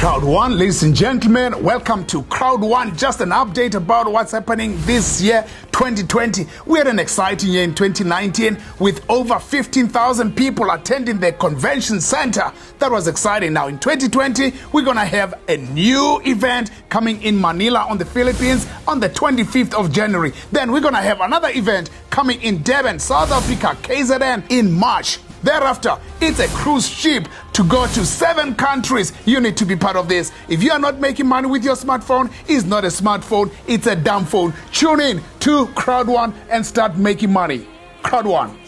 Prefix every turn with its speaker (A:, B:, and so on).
A: One, ladies and gentlemen, welcome to Crowd One. Just an update about what's happening this year, 2020. We had an exciting year in 2019 with over 15,000 people attending the convention center. That was exciting. Now, in 2020, we're going to have a new event coming in Manila on the Philippines on the 25th of January. Then we're going to have another event coming in Durban, South Africa, KZN in March. Thereafter, it's a cruise ship to go to seven countries. You need to be part of this. If you are not making money with your smartphone, it's not a smartphone, it's a dumb phone. Tune in to Crowd One and start making money. Crowd One.